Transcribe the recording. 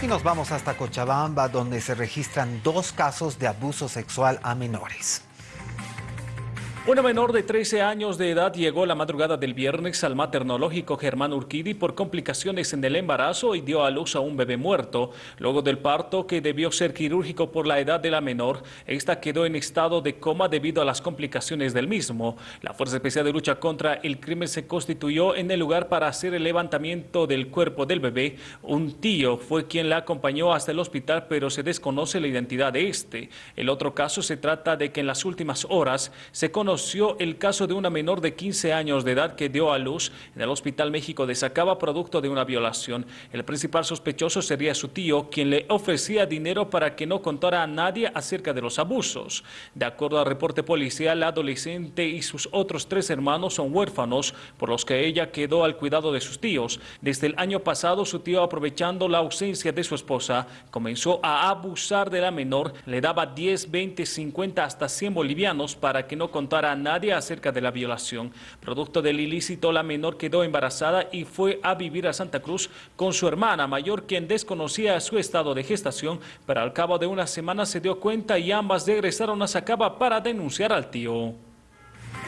Y nos vamos hasta Cochabamba, donde se registran dos casos de abuso sexual a menores. Una menor de 13 años de edad llegó la madrugada del viernes al maternológico Germán Urquidi por complicaciones en el embarazo y dio a luz a un bebé muerto. Luego del parto, que debió ser quirúrgico por la edad de la menor, esta quedó en estado de coma debido a las complicaciones del mismo. La Fuerza Especial de Lucha contra el Crimen se constituyó en el lugar para hacer el levantamiento del cuerpo del bebé. Un tío fue quien la acompañó hasta el hospital, pero se desconoce la identidad de este. El otro caso se trata de que en las últimas horas se conoció el caso de una menor de 15 años de edad que dio a luz en el Hospital México de Sacaba producto de una violación. El principal sospechoso sería su tío, quien le ofrecía dinero para que no contara a nadie acerca de los abusos. De acuerdo al reporte policial, la adolescente y sus otros tres hermanos son huérfanos, por los que ella quedó al cuidado de sus tíos. Desde el año pasado, su tío, aprovechando la ausencia de su esposa, comenzó a abusar de la menor, le daba 10, 20, 50, hasta 100 bolivianos para que no contara a nadie acerca de la violación. Producto del ilícito, la menor quedó embarazada y fue a vivir a Santa Cruz con su hermana mayor, quien desconocía su estado de gestación, pero al cabo de una semana se dio cuenta y ambas regresaron a Sacaba para denunciar al tío.